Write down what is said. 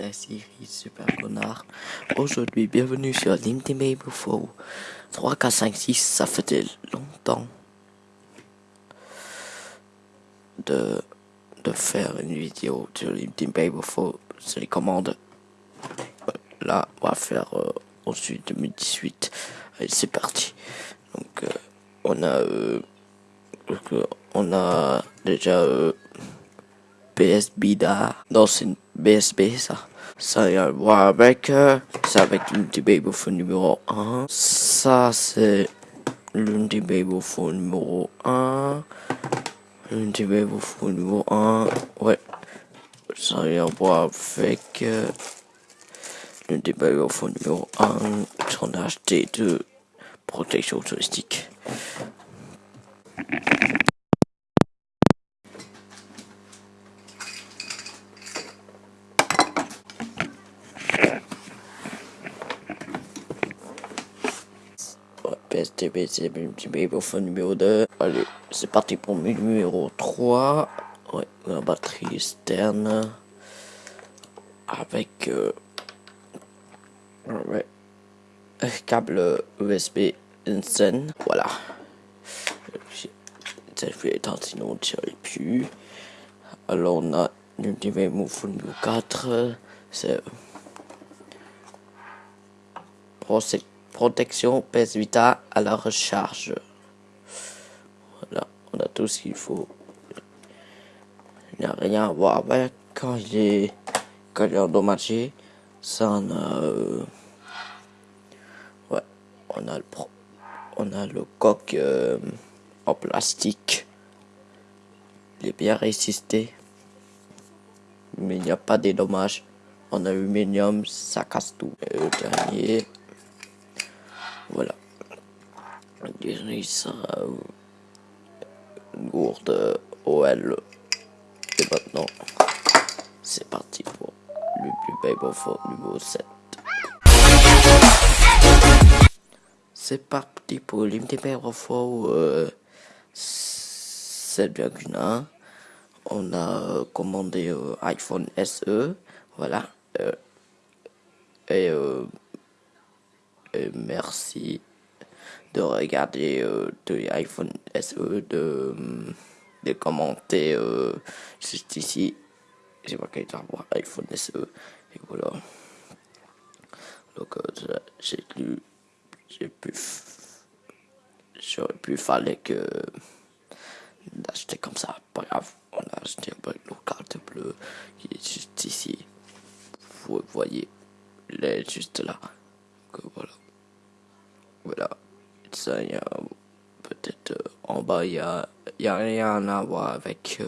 c'est Siri, super connard. Aujourd'hui, bienvenue sur l'Intimate Faux. 3, 4, 5, 6, ça faisait longtemps de, de faire une vidéo sur l'Intimate Faux. C'est les commandes. Là, on va faire euh, ensuite 2018. Allez, c'est parti. Donc, euh, on a, euh, on a déjà euh, BS Bida. Non, c'est une BSB, ça. Ça a à voir avec, euh, c'est avec l'unité Babyphone numéro 1. Ça, c'est l'unité Babyphone numéro 1. L'unité Babyphone numéro 1. Ouais. Ça a à voir avec, euh, l'unité Babyphone numéro 1. J'en ai acheté de protection touristique. PSTB, c'est le petit babyphone numéro 2. Allez, c'est parti pour le numéro 3. Ouais, la batterie externe. Avec. Euh, ouais. Câble USB Insane. Voilà. Ça fait éteindre sinon on ne tirait plus. Alors on a l'Ultimate Move numéro 4. C'est. Procès protection PS Vita à la recharge. Voilà, on a tout ce qu'il faut. Il n'y a rien à voir avec quand il est, quand il est endommagé. Ça, on a, euh, ouais, on a le pro, on a le coq euh, en plastique. Il est bien résisté, mais il n'y a pas de dommages. En aluminium, ça casse tout. Le dernier, voilà. Ça une gourde OL. Et maintenant, c'est parti pour le plus Phone numéro 7. C'est parti pour Baby Phone euh, 7,1. On a commandé euh, iPhone SE. Voilà. Euh, et euh, et merci de regarder euh, de l'iPhone SE, de, de commenter euh, juste ici. J'ai pas qu'à voir iPhone SE. Et voilà. Donc euh, j'ai lu, j'ai pu, j'aurais pu fallait que d'acheter comme ça. Pas grave, on a acheté un le carte bleue qui est juste ici. Vous voyez, il est juste là. Donc voilà. Voilà. Ça, il y a peut-être en bas, il y a, y rien à voir avec.